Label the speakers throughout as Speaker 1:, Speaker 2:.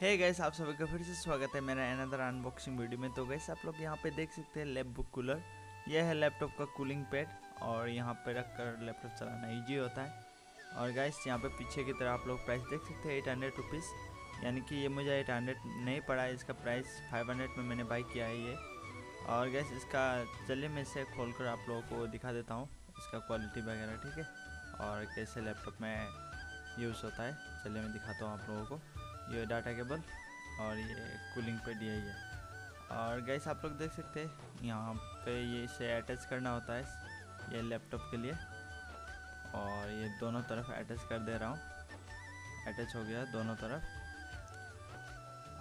Speaker 1: है गैस आप सभी का फिर से स्वागत है मेरा अनदर अनबॉक्सिंग वीडियो में। तो गैस आप लोग यहाँ पे देख सकते हैं लैप बुक कूलर यह है लैपटॉप का कूलिंग पैड और यहाँ पे रख कर लैपटॉप चलाना इजी होता है। और गैस यहाँ पे पीछे की तरह आप लोग प्राइस देख सकते हैं एट हंड्रेड रुपीज़ यानी कि ये मुझे एट हंड्रेड नहीं पड़ा है इसका प्राइस फाइव हंड्रेड में मैंने बाई किया है ये। और गैस इसका चलिए मैं इसे खोल कर आप लोगों को दिखा देता हूँ, इसका क्वालिटी वगैरह, ठीक है? और कैसे लैपटॉप में यूज़ होता है, चलिए मैं दिखाता हूँ आप लोगों को। ये डाटा केबल और ये कूलिंग पेड यही है और गैस आप लोग देख सकते हैं, यहाँ पे ये इसे अटैच करना होता है, ये लैपटॉप के लिए। और ये दोनों तरफ़ अटैच कर दे रहा हूँ। अटैच हो गया दोनों तरफ़।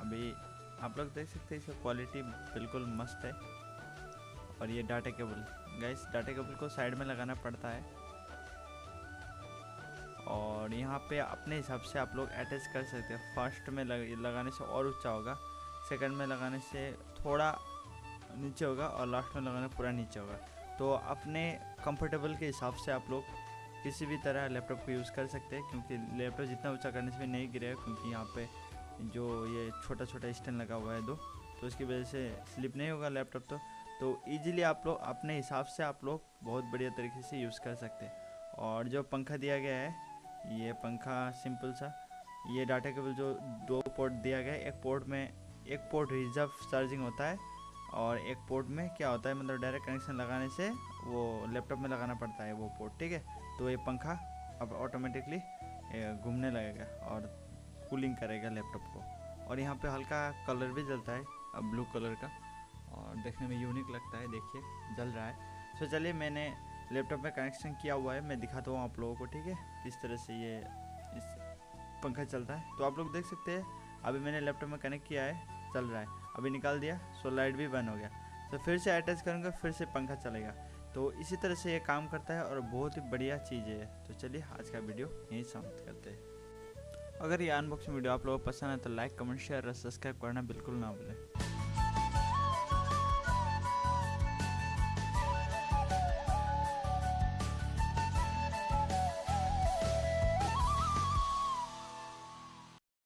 Speaker 1: अभी आप लोग देख सकते हैं, इसका क्वालिटी बिल्कुल मस्त है। और ये डाटा केबल गैस डाटा केबल को साइड में लगाना पड़ता है। यहाँ पे अपने हिसाब से आप लोग अटैच कर सकते हैं। फ़र्स्ट में लग, लगाने से और ऊँचा होगा। सेकंड में लगाने से थोड़ा नीचे होगा और लास्ट में लगाने पूरा नीचे होगा। तो अपने कंफर्टेबल के हिसाब से आप लोग किसी भी तरह लैपटॉप को यूज़ कर सकते हैं क्योंकि लैपटॉप जितना ऊँचा करने से भी नहीं गिरेगा क्योंकि यहाँ पे जो ये छोटा छोटा स्टैंड लगा हुआ है दो तो उसकी वजह से स्लिप नहीं होगा लैपटॉप तो। तो ईजिली आप लोग अपने हिसाब से आप लोग बहुत बढ़िया तरीके से यूज़ कर सकते हैं। और जो पंखा दिया गया है ये पंखा सिंपल सा। ये डाटा केबल जो दो पोर्ट दिया गया है, एक पोर्ट में, एक पोर्ट रिज़र्व चार्जिंग होता है और एक पोर्ट में क्या होता है मतलब डायरेक्ट कनेक्शन लगाने से वो लैपटॉप में लगाना पड़ता है वो पोर्ट ठीक है? तो ये पंखा अब ऑटोमेटिकली घूमने लगेगा और कूलिंग करेगा लैपटॉप को। और यहाँ पे हल्का कलर भी जलता है, अब ब्लू कलर का। और देखने में यूनिक लगता है, देखिए, जल रहा है। तो चलिए मैंने लैपटॉप में कनेक्शन किया हुआ है, मैं दिखाता हूँ आप लोगों को, ठीक है? किस तरह से ये इस पंखा चलता है। तो आप लोग देख सकते हैं, अभी मैंने लैपटॉप में कनेक्ट किया है, चल रहा है। अभी निकाल दिया, सो लाइट भी बंद हो गया। तो फिर से अटैच करूँगा, फिर से पंखा चलेगा। तो इसी तरह से ये काम करता है और बहुत ही बढ़िया चीज़ है तो चलिए, आज का वीडियो यहीं समाप्त करते हैं। अगर ये अनबॉक्सिंग वीडियो आप लोगों को पसंद है तो लाइक कमेंट शेयर और सब्सक्राइब करना बिल्कुल ना भूलें।